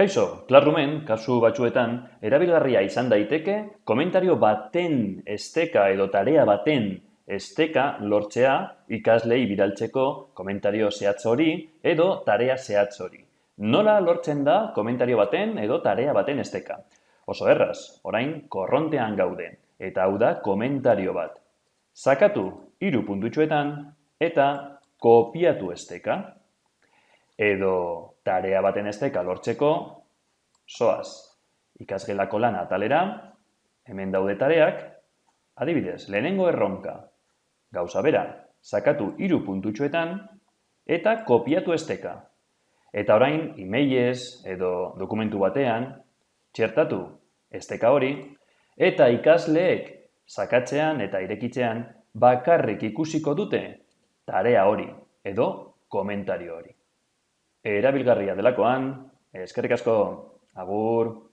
Kaixo, Classroomen, kasu batzuetan, erabilgarria izan daiteke komentario baten esteka edo tarea baten esteka lortzea ikaslei bidaltzeko komentario zehatz hori edo tarea zehatz hori. Nola lortzen da komentario baten edo tarea baten esteka? Oso erraz, orain korrontean gaude, eta hau da komentario bat. Zakatu hiru puntutxoetan eta kopiatu esteka edo tarea baten esteka lortzeko, soaz, ikasgelako lan atalera, hemen daude tareak, adibidez, lehenengo erronka, gauza bera, sakatu hiru puntutxoetan, eta kopiatu esteka. Eta orain, emailez edo dokumentu batean, txertatu esteka hori, eta ikasleek sakatzean eta irekitzean bakarrik ikusiko dute tarea hori edo komentario hori erabilgarria delakoan, eskerrik asko, agur.